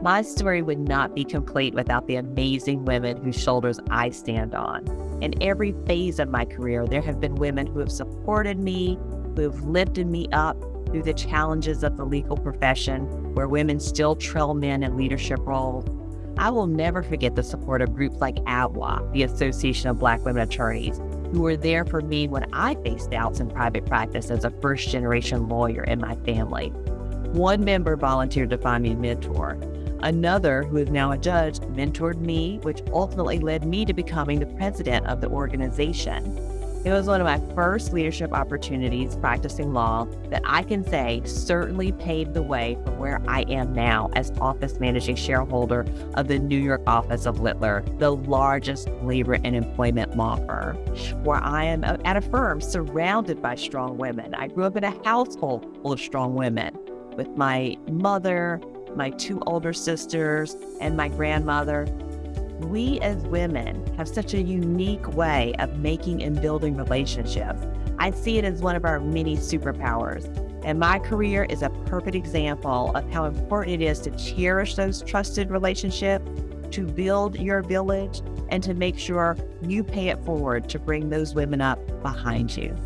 My story would not be complete without the amazing women whose shoulders I stand on. In every phase of my career, there have been women who have supported me, who have lifted me up through the challenges of the legal profession, where women still trail men in leadership roles. I will never forget the support of groups like ABWA, the Association of Black Women Attorneys, who were there for me when I faced doubts in private practice as a first generation lawyer in my family. One member volunteered to find me a mentor. Another, who is now a judge, mentored me, which ultimately led me to becoming the president of the organization. It was one of my first leadership opportunities practicing law that I can say certainly paved the way for where I am now as office managing shareholder of the New York office of Littler, the largest labor and employment law firm, where I am at a firm surrounded by strong women. I grew up in a household full of strong women with my mother, my two older sisters, and my grandmother. We as women have such a unique way of making and building relationships. I see it as one of our many superpowers. And my career is a perfect example of how important it is to cherish those trusted relationships, to build your village, and to make sure you pay it forward to bring those women up behind you.